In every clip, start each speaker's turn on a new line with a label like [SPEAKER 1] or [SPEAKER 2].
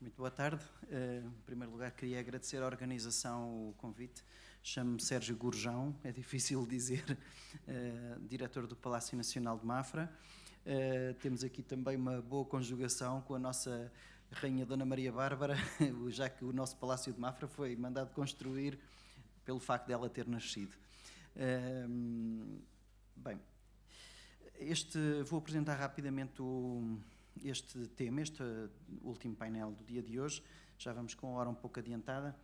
[SPEAKER 1] Muito boa tarde. Uh, em primeiro lugar, queria agradecer à organização o convite. Chamo-me Sérgio Gurjão, é difícil dizer, uh, diretor do Palácio Nacional de Mafra. Uh, temos aqui também uma boa conjugação com a nossa Rainha Dona Maria Bárbara, já que o nosso Palácio de Mafra foi mandado construir pelo facto dela ter nascido. bem, este, vou apresentar rapidamente o, este tema, este último painel do dia de hoje, já vamos com a hora um pouco adiantada,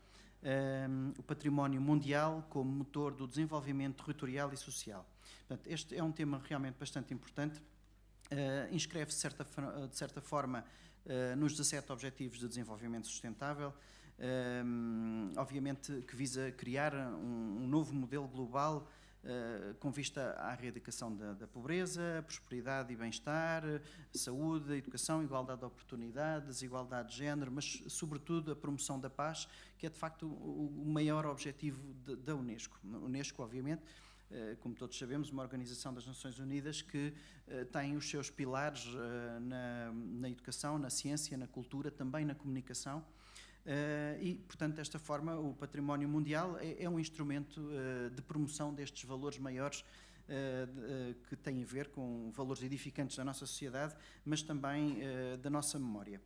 [SPEAKER 1] um, o património mundial como motor do desenvolvimento territorial e social. Portanto, este é um tema realmente bastante importante, uh, inscreve-se de certa, forma uh, nos 17 Objetivos de Desenvolvimento Sustentável, um, obviamente que visa criar um, um novo modelo global Uh, com vista à erradicação da, da, pobreza, prosperidade e bem-estar, saúde, educação, igualdade de oportunidades, igualdade de género, mas sobretudo a promoção da paz, que é de facto o, o maior objetivo de, da Unesco. A Unesco, obviamente, uh, como todos sabemos, uma organização das Nações Unidas que uh, tem os seus pilares na, na educação, na ciência, na cultura, também na comunicação, e, portanto, desta forma, o património mundial é, é um instrumento uh, de promoção destes valores maiores uh, que têm a ver com valores edificantes da nossa sociedade, mas também da nossa memória.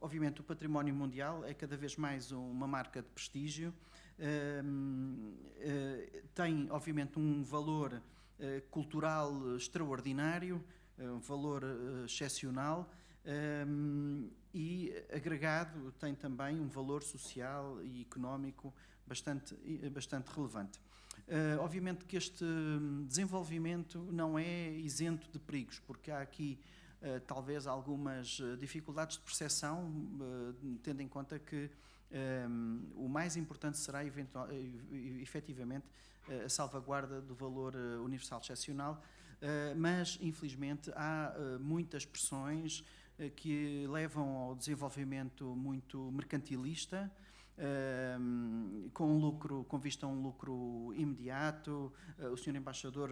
[SPEAKER 1] obviamente, o património mundial é cada vez mais uma marca de prestígio, tem, obviamente, um valor cultural extraordinário, um valor excepcional, um, e agregado tem também um valor social e económico bastante, bastante relevante. Uh, obviamente que este desenvolvimento não é isento de perigos, porque há aqui uh, talvez algumas dificuldades de percepção, uh, tendo em conta que um, o mais importante será eventual, efetivamente a salvaguarda do valor universal excepcional, mas infelizmente há muitas pressões eh, que levam ao desenvolvimento muito mercantilista, com lucro, com vista a um lucro imediato. O senhor embaixador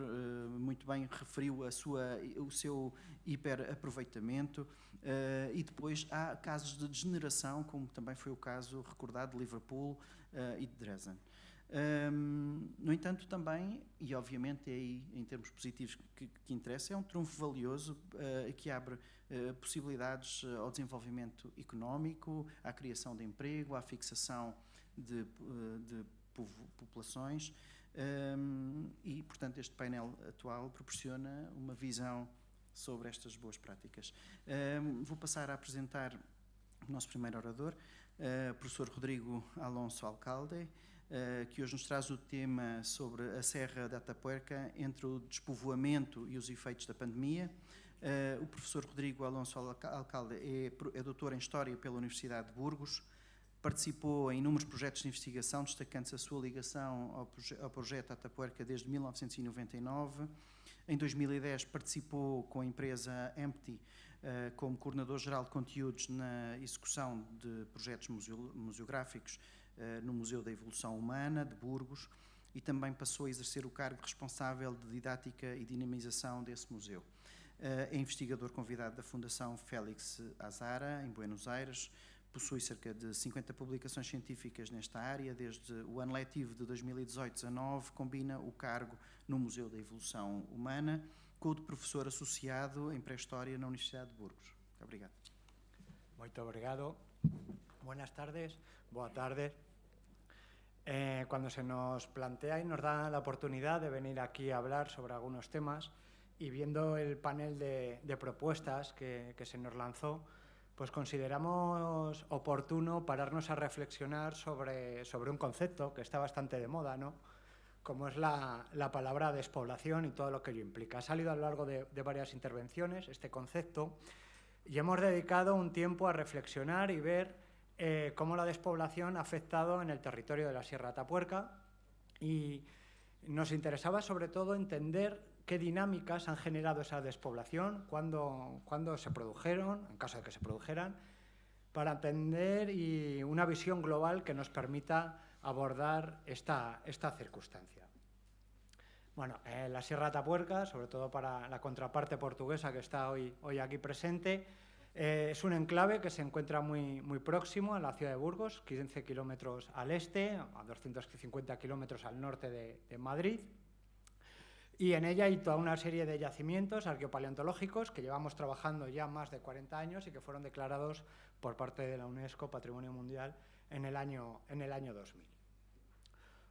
[SPEAKER 1] muito bem referiu a sua, o seu hiperaproveitamento e depois há casos de degeneração, como também foi o caso recordado de Liverpool e de Dresden. Um, no entanto, também, e obviamente é aí em termos positivos que, que interessa, é um trunfo valioso uh, que abre uh, possibilidades ao desenvolvimento económico, à criação de emprego, à fixação de, de populações um, e, portanto, este painel atual proporciona uma visão sobre estas boas práticas. Um, vou passar a apresentar o nosso primeiro orador, professor Rodrigo Alonso Alcalde, que hoje nos traz o tema sobre a Serra da Atapuerca entre o despovoamento e os efeitos da pandemia. Uh, o professor Rodrigo Alonso Alcalde é, é doutor em História pela Universidade de Burgos, participou em inúmeros projetos de investigação, destacando-se a sua ligação ao, proje ao projeto Atapuerca desde 1999. Em 2010 participou com a empresa Empty uh, como coordenador-geral de conteúdos na execução de projetos museo museográficos eh, no Museu da Evolução Humana de Burgos e também passou a exercer o cargo responsável de didática e dinamização desse museu. Eh, é investigador convidado da Fundação Félix Azara, em Buenos Aires, possui cerca de 50 publicações científicas nesta área, desde o ano letivo de 2018-19, combina o cargo no Museu da Evolução Humana com o de professor associado em pré-história na Universidade de Burgos. Obrigado.
[SPEAKER 2] Muito obrigado. Buenas tardes, boa tarde. Eh, cuando se nos plantea y nos da la oportunidad de venir aquí a hablar sobre algunos temas y viendo el panel de, propuestas que, se nos lanzó, pues consideramos oportuno pararnos a reflexionar sobre, sobre un concepto que está bastante de moda, ¿no? como es la, palabra despoblación y todo lo que ello implica. Ha salido a lo largo de, de varias intervenciones este concepto y hemos dedicado un tiempo a reflexionar y ver eh, cómo la despoblación ha afectado en el territorio de la Sierra Atapuerca y nos interesaba sobre todo entender qué dinámicas han generado esa despoblación, cuándo, se produjeron, en caso de que se produjeran, para entender y una visión global que nos permita abordar esta, esta circunstancia. Bueno, eh, la Sierra Atapuerca, sobre todo para la contraparte portuguesa que está hoy, hoy aquí presente, Eh, es un enclave que se encuentra muy, muy próximo a la ciudad de Burgos, 15 kilómetros al este, a 250 kilómetros al norte de, Madrid. Y en ella hay toda una serie de yacimientos arqueopaleontológicos que llevamos trabajando ya más de 40 años y que fueron declarados por parte de la UNESCO Patrimonio Mundial en el año, en el año 2000.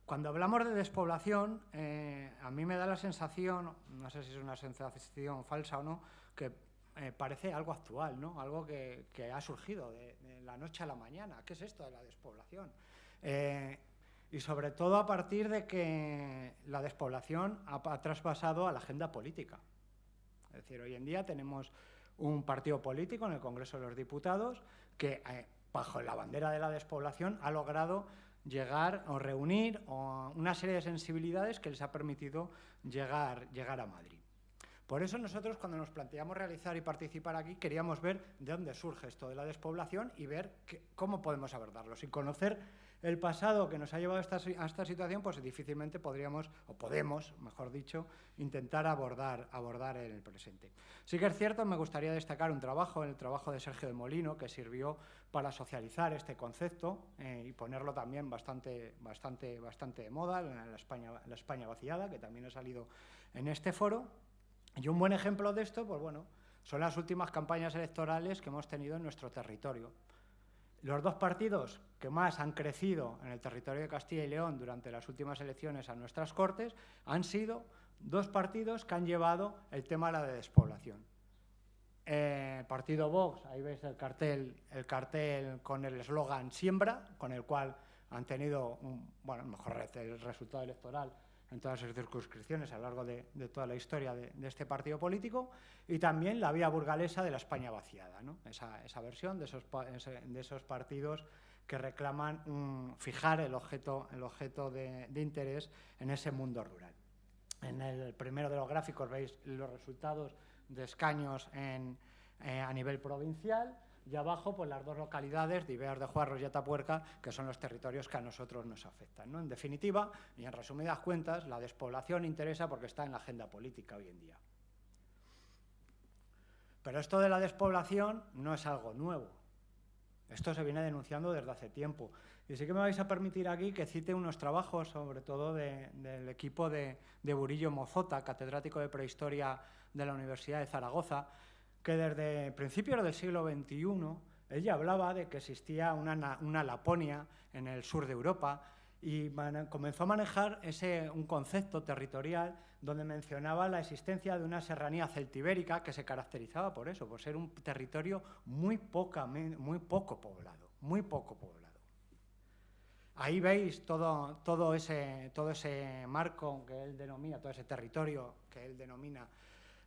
[SPEAKER 2] Cuando hablamos de despoblación, eh, a mí me da la sensación, no sé si es una sensación falsa o no, que eh, parece algo actual, ¿no? algo que, ha surgido de, la noche a la mañana. ¿Qué es esto de la despoblación? Eh, y sobre todo a partir de que la despoblación ha, traspasado a la agenda política. Es decir, hoy en día tenemos un partido político en el Congreso de los Diputados que, eh, bajo la bandera de la despoblación, ha logrado llegar o reunir una serie de sensibilidades que les ha permitido llegar, llegar a Madrid. Por eso nosotros cuando nos planteamos realizar y participar aquí queríamos ver de dónde surge esto de la despoblación y ver cómo podemos abordarlo. Sin conocer el pasado que nos ha llevado a esta, situación, pues difícilmente podríamos, o podemos, mejor dicho, intentar abordar, abordar el presente. Sí que es cierto, me gustaría destacar un trabajo, el trabajo de Sergio de Molino, que sirvió para socializar este concepto eh, y ponerlo también bastante, bastante, bastante de moda, en la España, la España vaciada, que también ha salido en este foro. Y un buen ejemplo de esto, pues bueno, son las últimas campañas electorales que hemos tenido en nuestro territorio. Los dos partidos que más han crecido en el territorio de Castilla y León durante las últimas elecciones a nuestras Cortes han sido dos partidos que han llevado el tema de la despoblación. Eh, partido Vox, ahí veis el cartel, el cartel con el eslogan Siembra, con el cual han tenido bueno, mejor el resultado electoral en todas sus circunscripciones a lo largo de, toda la historia de, este partido político, y también la vía burgalesa de la España vaciada, esa, versión de esos, de esos, partidos que reclaman fijar el objeto, el objeto de, interés en ese mundo rural. En el primero de los gráficos veis los resultados de escaños eh, a nivel provincial, y abajo, pues las dos localidades de Ibeas de Juarros y Atapuerca, que son los territorios que a nosotros nos afectan. ¿no? En definitiva, y en resumidas cuentas, la despoblación interesa porque está en la agenda política hoy en día. Pero esto de la despoblación no es algo nuevo. Esto se viene denunciando desde hace tiempo. Y sí que me vais a permitir aquí que cite unos trabajos, sobre todo del equipo de, de Burillo Mozota, catedrático de prehistoria de la Universidad de Zaragoza, que desde principios del siglo XXI ella hablaba de que existía una, Laponia en el sur de Europa y comenzó a manejar ese, un concepto territorial donde mencionaba la existencia de una serranía celtibérica que se caracterizaba por eso, por ser un territorio muy, poca, muy poco poblado, muy poco poblado. Ahí veis todo, todo, ese, todo ese marco que él denomina, todo ese territorio que él denomina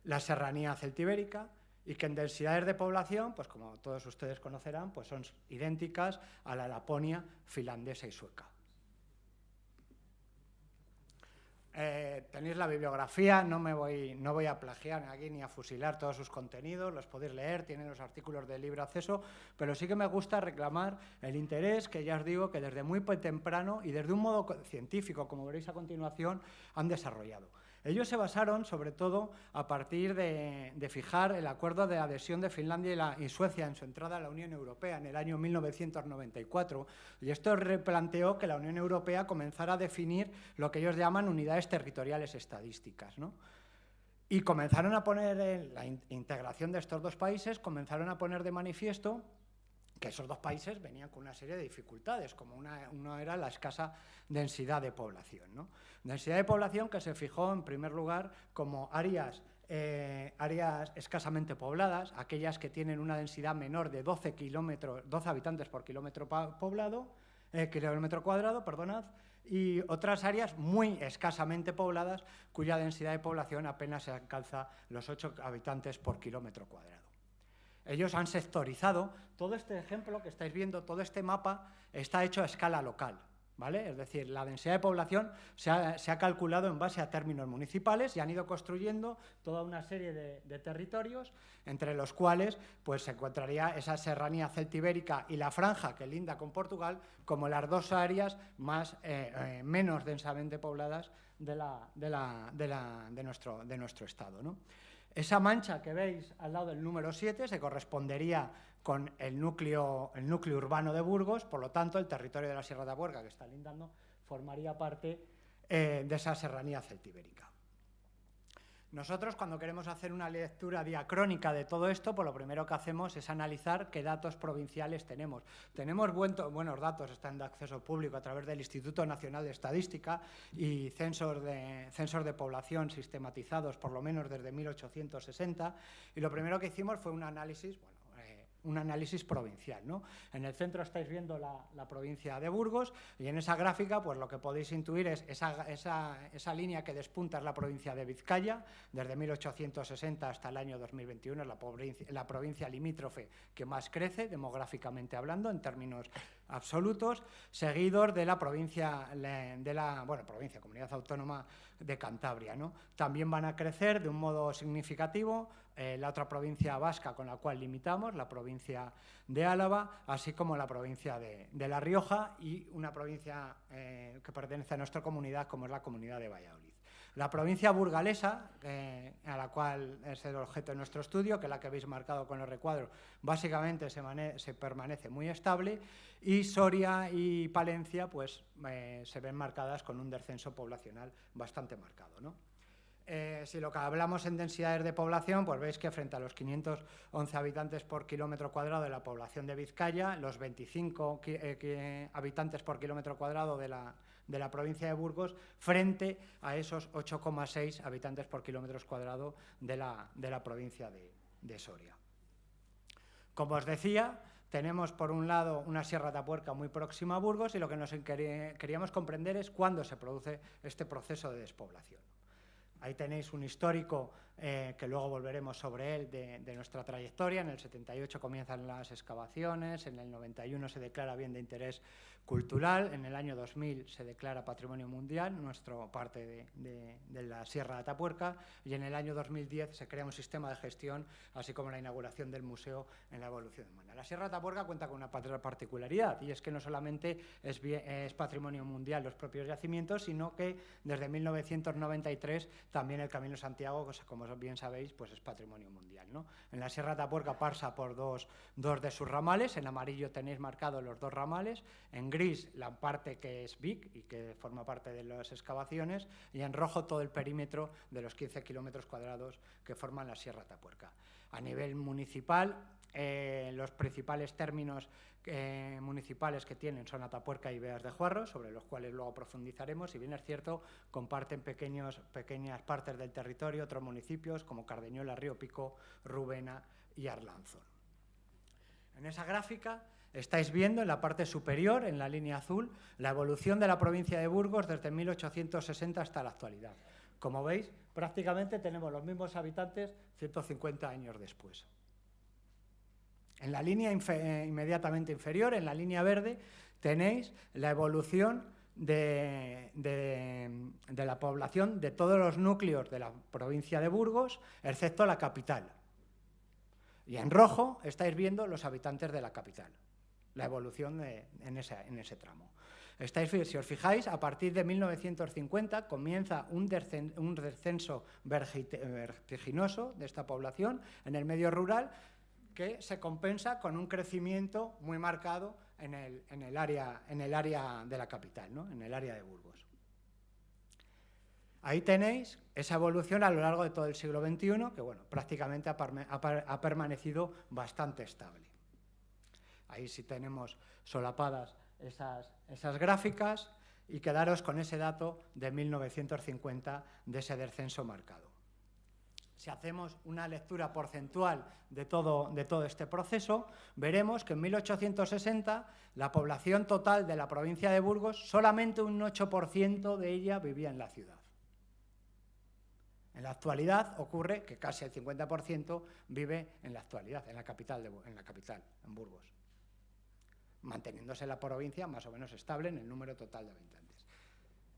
[SPEAKER 2] la serranía celtibérica, y que en densidades de población, pues como todos ustedes conocerán, pues son idénticas a la Laponia finlandesa y sueca. Eh, tenéis la bibliografía, no, me voy, no voy a plagiar aquí ni a fusilar todos sus contenidos, los podéis leer, tienen los artículos de libre acceso, pero sí que me gusta reclamar el interés que ya os digo que desde muy temprano y desde un modo científico, como veréis a continuación, han desarrollado. Ellos se basaron sobre todo a partir de, fijar el acuerdo de adhesión de Finlandia y, Suecia en su entrada a la Unión Europea en el año 1994 y esto replanteó que la Unión Europea comenzara a definir lo que ellos llaman unidades territoriales estadísticas. Y comenzaron a poner, en la integración de estos dos países, comenzaron a poner de manifiesto que esos dos países venían con una serie de dificultades, como una, era la escasa densidad de población. ¿no? Densidad de población que se fijó en primer lugar como áreas, eh, áreas escasamente pobladas, aquellas que tienen una densidad menor de 12, kilómetros, 12 habitantes por kilómetro poblado, eh, kilómetro cuadrado, perdonad, y otras áreas muy escasamente pobladas cuya densidad de población apenas alcanza los 8 habitantes por kilómetro cuadrado. Ellos han sectorizado, todo este ejemplo que estáis viendo, todo este mapa está hecho a escala local. ¿Vale? Es decir, la densidad de población se ha, calculado en base a términos municipales y han ido construyendo toda una serie de, territorios, entre los cuales pues, se encontraría esa serranía celtibérica y la franja que linda con Portugal como las dos áreas más, eh, eh, menos densamente pobladas de, nuestro, de nuestro estado. ¿no? Esa mancha que veis al lado del número 7 se correspondería con el núcleo, el núcleo urbano de Burgos, por lo tanto, el territorio de la Sierra de Abuerca, que está lindando, formaría parte eh, de esa serranía celtibérica. Nosotros, cuando queremos hacer una lectura diacrónica de todo esto, pues lo primero que hacemos es analizar qué datos provinciales tenemos. Tenemos buenos datos, están de acceso público a través del Instituto Nacional de Estadística y censos de, censos de población sistematizados por lo menos desde 1860. Y lo primero que hicimos fue un análisis, un análisis provincial. ¿no? En el centro estáis viendo la, provincia de Burgos y en esa gráfica pues lo que podéis intuir es esa, esa, línea que despunta es la provincia de Vizcaya, desde 1860 hasta el año 2021 es la, la provincia limítrofe que más crece demográficamente hablando en términos absolutos, seguidos de la provincia, de la bueno, provincia, comunidad autónoma de Cantabria. ¿no? También van a crecer de un modo significativo eh, la otra provincia vasca con la cual limitamos, la provincia de Álava, así como la provincia de, La Rioja y una provincia eh, que pertenece a nuestra comunidad, como es la comunidad de Valladolid. La provincia burgalesa, eh, a la cual es el objeto de nuestro estudio, que es la que habéis marcado con los recuadros, básicamente se, permanece muy estable y Soria y Palencia pues, se ven marcadas con un descenso poblacional bastante marcado. ¿no? Eh, si lo que hablamos en densidades de población, pues veis que frente a los 511 habitantes por kilómetro cuadrado de la población de Vizcaya, los 25 eh, habitantes por kilómetro cuadrado de la, provincia de Burgos, frente a esos 8,6 habitantes por kilómetro cuadrado de la, provincia de, de, Soria. Como os decía, tenemos por un lado una Sierra de Apuerca muy próxima a Burgos y lo que nos queríamos comprender es cuándo se produce este proceso de despoblación. Ahí tenéis un histórico eh, que luego volveremos sobre él de, de, nuestra trayectoria. En el 78 comienzan las excavaciones, en el 91 se declara bien de interés cultural. En el año 2000 se declara Patrimonio Mundial, nuestro parte de, la Sierra de Atapuerca, y en el año 2010 se crea un sistema de gestión, así como la inauguración del museo en la evolución humana. La Sierra de Atapuerca cuenta con una particularidad, y es que no solamente es, es Patrimonio Mundial los propios yacimientos, sino que desde 1993 también el Camino Santiago, como bien sabéis, pues es Patrimonio Mundial. ¿no? En la Sierra de Atapuerca pasa por dos, dos de sus ramales, en amarillo tenéis marcados los dos ramales, en gris la parte que es BIC y que forma parte de las excavaciones, y en rojo todo el perímetro de los 15 kilómetros cuadrados que forman la Sierra Tapuerca. A nivel municipal, eh, los principales términos eh, municipales que tienen son Atapuerca y Beas de Juarro, sobre los cuales luego profundizaremos. Si bien es cierto, comparten pequeños, pequeñas partes del territorio otros municipios como Cardeñola, Río Pico, Rubena y Arlanzón. En esa gráfica Estáis viendo en la parte superior, en la línea azul, la evolución de la provincia de Burgos desde 1860 hasta la actualidad. Como veis, prácticamente tenemos los mismos habitantes 150 años después. En la línea eh, inmediatamente inferior, en la línea verde, tenéis la evolución de, la población de todos los núcleos de la provincia de Burgos, excepto la capital. Y en rojo estáis viendo los habitantes de la capital la evolución en, ese, tramo. si os fijáis, a partir de 1950 comienza un, descenso vertiginoso de esta población en el medio rural que se compensa con un crecimiento muy marcado en el, área, de la capital, en el área de Burgos. Ahí tenéis esa evolución a lo largo de todo el siglo XXI, que bueno, prácticamente ha permanecido bastante estable. Ahí sí tenemos solapadas esas, esas gráficas y quedaros con ese dato de 1950 de ese descenso marcado. Si hacemos una lectura porcentual de todo, de este proceso, veremos que en 1860 la población total de la provincia de Burgos, solamente un 8% de ella vivía en la ciudad. En la actualidad ocurre que casi el 50% vive en la actualidad, en la capital, en la capital, en Burgos manteniéndose la provincia más o menos estable en el número total de habitantes.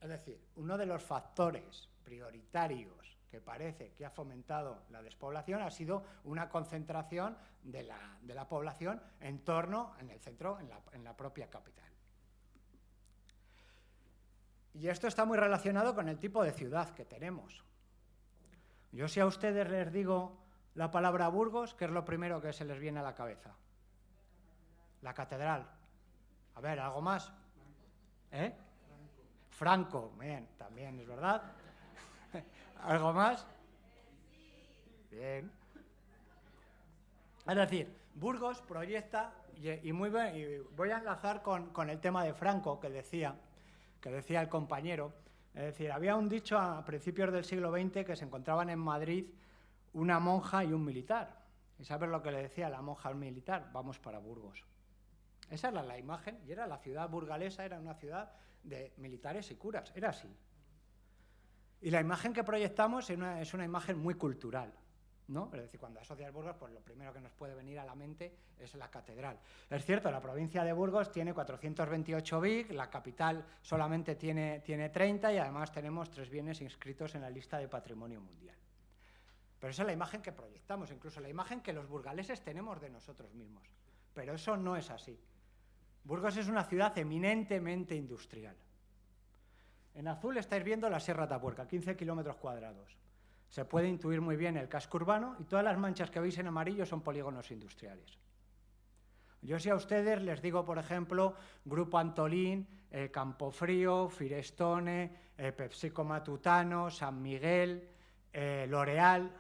[SPEAKER 2] Es decir, uno de los factores prioritarios que parece que ha fomentado la despoblación ha sido una concentración de la, población en torno, en el centro, en la propia capital. Y esto está muy relacionado con el tipo de ciudad que tenemos. Yo si a ustedes les digo la palabra Burgos, ¿qué es lo primero que se les viene a la cabeza? La catedral. A ver, ¿algo más? ¿Eh? Franco, también es verdad. ¿Algo más? Bien. Es decir, Burgos proyecta, y, muy bien, voy a enlazar con, con, el tema de Franco que decía, que decía el compañero. Es decir, había un dicho a principios del siglo XX que se encontraban en Madrid una monja y un militar. ¿Y sabes lo que le decía la monja al militar? Vamos para Burgos. Esa era la imagen, y era la ciudad burgalesa, era una ciudad de militares y curas, era así. Y la imagen que proyectamos es una, imagen muy cultural. ¿no? Es decir, cuando asocias Burgos, pues lo primero que nos puede venir a la mente es la catedral. Es cierto, la provincia de Burgos tiene 428 BIC, la capital solamente tiene, tiene 30 y además tenemos tres bienes inscritos en la lista de patrimonio mundial. Pero esa es la imagen que proyectamos, incluso la imagen que los burgaleses tenemos de nosotros mismos. Pero eso no es así. Burgos es una ciudad eminentemente industrial. En azul estáis viendo la Sierra Tapuerca, 15 kilómetros cuadrados. Se puede intuir muy bien el casco urbano y todas las manchas que veis en amarillo son polígonos industriales. Yo si a ustedes les digo, por ejemplo, Grupo Antolín, eh, Campofrío, Firestone, eh, PepsiCo Matutano, San Miguel, eh, L'Oreal,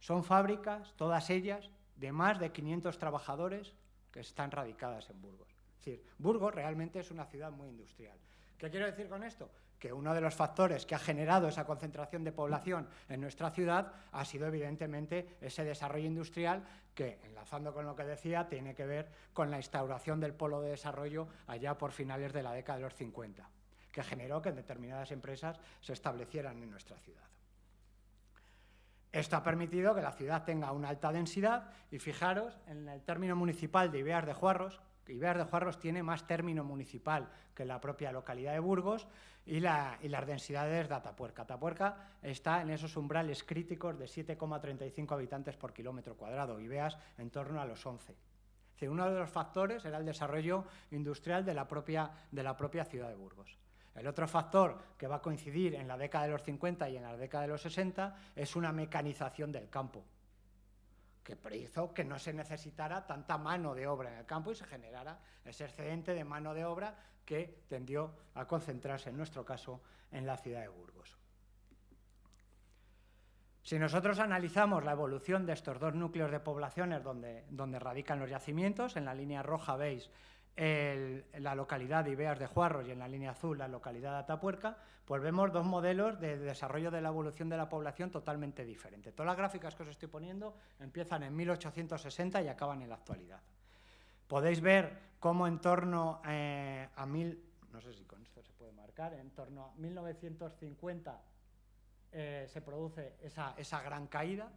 [SPEAKER 2] son fábricas, todas ellas, de más de 500 trabajadores que están radicadas en Burgos. Es decir, Burgos realmente es una ciudad muy industrial. ¿Qué quiero decir con esto? Que uno de los factores que ha generado esa concentración de población en nuestra ciudad ha sido evidentemente ese desarrollo industrial que, enlazando con lo que decía, tiene que ver con la instauración del polo de desarrollo allá por finales de la década de los 50, que generó que determinadas empresas se establecieran en nuestra ciudad. Esto ha permitido que la ciudad tenga una alta densidad y fijaros en el término municipal de Ibeas de Juarros, Ibeas de Juarros tiene más término municipal que la propia localidad de Burgos y, las densidades de Atapuerca. Atapuerca está en esos umbrales críticos de 7,35 habitantes por kilómetro cuadrado, Ibeas en torno a los 11. uno de los factores era el desarrollo industrial de la propia ciudad de Burgos. El otro factor que va a coincidir en la década de los 50 y en la década de los 60 es una mecanización del campo, que hizo que no se necesitara tanta mano de obra en el campo y se generara ese excedente de mano de obra que tendió a concentrarse, en nuestro caso, en la ciudad de Burgos. Si nosotros analizamos la evolución de estos dos núcleos de poblaciones donde, donde radican los yacimientos, en la línea roja veis la localidad de Ibeas de Juarros y en la línea azul la localidad de Atapuerca, pues vemos dos modelos de desarrollo de la evolución de la población totalmente diferentes. Todas las gráficas que os estoy poniendo empiezan en 1860 y acaban en la actualidad. Podéis ver cómo en torno eh, a mil, no sé si con esto se puede marcar, en torno a 1950 eh, se produce esa, esa gran caída,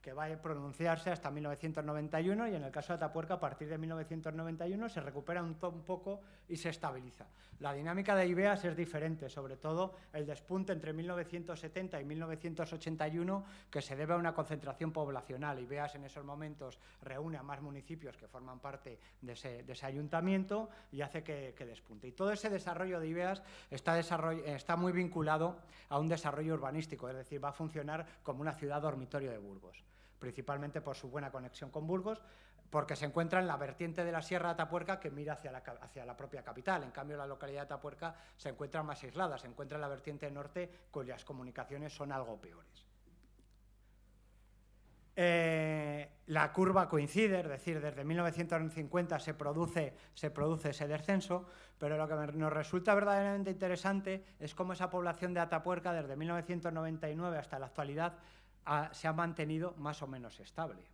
[SPEAKER 2] que va a pronunciarse hasta 1991 y en el caso de Atapuerca a partir de 1991 se recupera un, un, poco y se estabiliza. La dinámica de Ibeas es diferente, sobre todo el despunte entre 1970 y 1981 que se debe a una concentración poblacional. Ibeas en esos momentos reúne a más municipios que forman parte de ese, ayuntamiento y hace que, despunte. Y todo ese desarrollo de Ibeas está, está muy vinculado a un desarrollo urbanístico, es decir, va a funcionar como una ciudad dormitorio de Burgos principalmente por su buena conexión con Burgos, porque se encuentra en la vertiente de la Sierra de Atapuerca que mira hacia la, propia capital. En cambio, la localidad de Atapuerca se encuentra más aislada, se encuentra en la vertiente norte cuyas comunicaciones son algo peores. Eh, la curva coincide, es decir, desde 1950 se produce, se produce ese descenso, pero lo que nos resulta verdaderamente interesante es cómo esa población de Atapuerca desde 1999 hasta la actualidad se ha mantenido más o menos estable.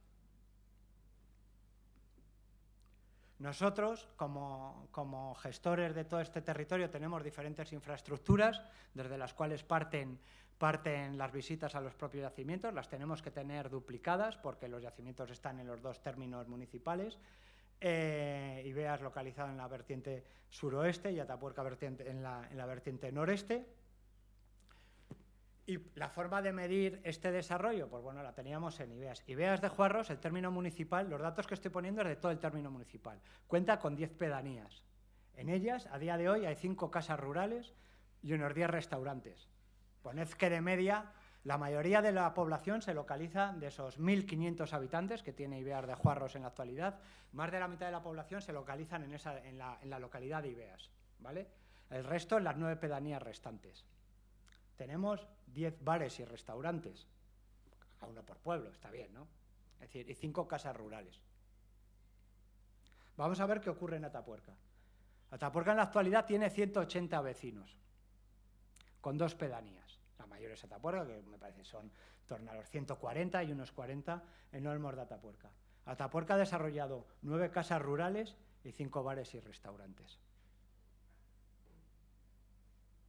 [SPEAKER 2] Nosotros, como, como, gestores de todo este territorio, tenemos diferentes infraestructuras, desde las cuales parten, parten las visitas a los propios yacimientos, las tenemos que tener duplicadas porque los yacimientos están en los dos términos municipales. Eh, Ibeas localizado en la vertiente suroeste y Atapuerca vertiente, en, la, en la vertiente noreste. Y la forma de medir este desarrollo, pues bueno, la teníamos en IBEAS. IBEAS de Juarros, el término municipal, los datos que estoy poniendo es de todo el término municipal. Cuenta con 10 pedanías. En ellas, a día de hoy, hay 5 casas rurales y unos 10 restaurantes. Poned que de media La mayoría de la población se localiza de esos 1.500 habitantes que tiene Ibeas de Juarros en la actualidad, más de la mitad de la población se localizan en, la, en la localidad de Ibeas, ¿vale? El resto en las nueve pedanías restantes. Tenemos 10 bares y restaurantes, a uno por pueblo, está bien, ¿no? Es decir, y cinco casas rurales. Vamos a ver qué ocurre en Atapuerca. Atapuerca en la actualidad tiene 180 vecinos, con dos pedanías. La mayor es Atapuerca, que me parece son torno a los 140 y unos 40 en Olmos de Atapuerca. Atapuerca ha desarrollado nueve casas rurales y cinco bares y restaurantes.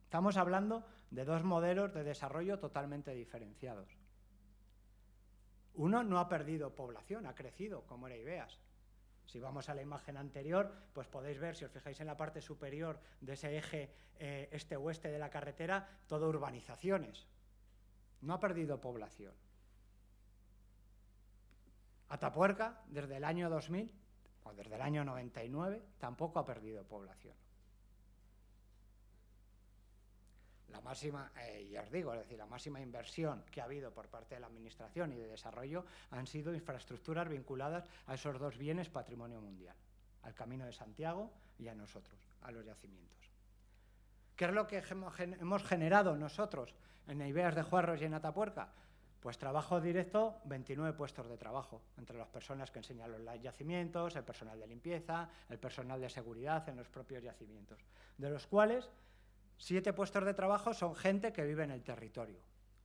[SPEAKER 2] Estamos hablando de dos modelos de desarrollo totalmente diferenciados. Uno no ha perdido población, ha crecido, como era Ibeas. Si vamos a la imagen anterior, pues podéis ver, si os fijáis en la parte superior de ese eje eh, este-oeste de la carretera, todo urbanizaciones. No ha perdido población. Atapuerca, desde el año 2000, o desde el año 99, tampoco ha perdido población. La máxima, eh, os digo, es decir, la máxima inversión que ha habido por parte de la Administración y de desarrollo han sido infraestructuras vinculadas a esos dos bienes patrimonio mundial, al Camino de Santiago y a nosotros, a los yacimientos. ¿Qué es lo que hemos generado nosotros en Ibeas de Juarros y en Atapuerca? Pues trabajo directo, 29 puestos de trabajo, entre las personas que enseñan los yacimientos, el personal de limpieza, el personal de seguridad en los propios yacimientos, de los cuales Siete puestos de trabajo son gente que vive en el territorio.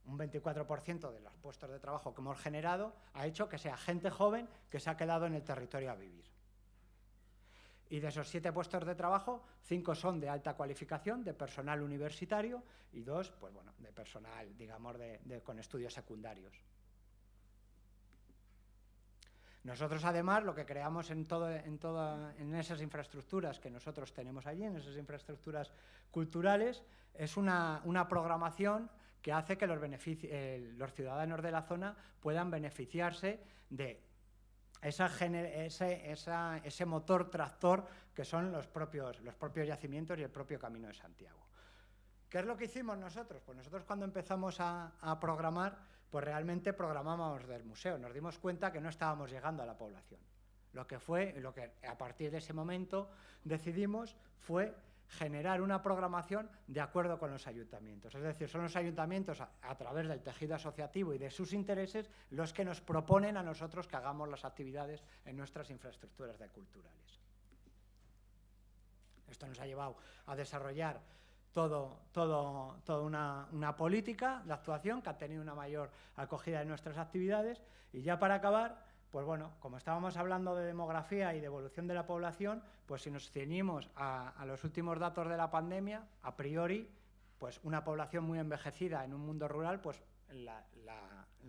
[SPEAKER 2] Un 24% de los puestos de trabajo que hemos generado ha hecho que sea gente joven que se ha quedado en el territorio a vivir. Y de esos siete puestos de trabajo, cinco son de alta cualificación, de personal universitario, y dos, pues bueno, de personal, digamos, con estudios secundarios. Nosotros, además, lo que creamos en, esas infraestructuras que nosotros tenemos allí, en esas infraestructuras culturales, es una, programación que hace que los, los ciudadanos de la zona puedan beneficiarse de ese, motor tractor que son los propios, yacimientos y el propio Camino de Santiago. ¿Qué es lo que hicimos nosotros? Pues nosotros cuando empezamos a programar pues realmente programábamos del museo. Nos dimos cuenta que no estábamos llegando a la población. Lo que fue, lo que a partir de ese momento decidimos fue generar una programación de acuerdo con los ayuntamientos. Es decir, son los ayuntamientos a, a, través del tejido asociativo y de sus intereses los que nos proponen a nosotros que hagamos las actividades en nuestras infraestructuras de culturales. Esto nos ha llevado a desarrollar todo, todo, toda una, una, política de actuación que ha tenido una mayor acogida en nuestras actividades. Y ya para acabar, pues bueno, como estábamos hablando de demografía y de evolución de la población, pues si nos ceñimos a, los últimos datos de la pandemia, a priori, pues una población muy envejecida en un mundo rural, pues la,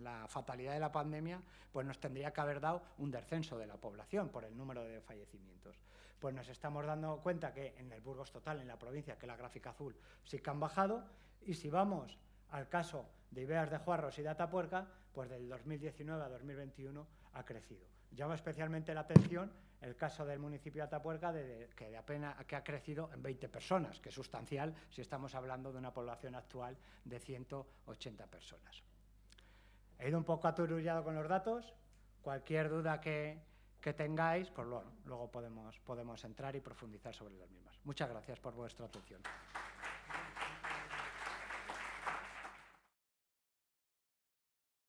[SPEAKER 2] la, fatalidad de la pandemia pues nos tendría que haber dado un descenso de la población por el número de fallecimientos pues nos estamos dando cuenta que en el Burgos total, en la provincia, que la gráfica azul, sí que han bajado, y si vamos al caso de Ibeas de Juarros y de Atapuerca, pues del 2019 a 2021 ha crecido. Llama especialmente la atención el caso del municipio de Atapuerca, que, de apenas, que ha crecido en 20 personas, que es sustancial si estamos hablando de una población actual de 180 personas. He ido un poco aturullado con los datos. Cualquier duda que, que tengáis, pues luego podemos, podemos entrar y profundizar sobre las mismas. Muchas gracias por vuestra atención.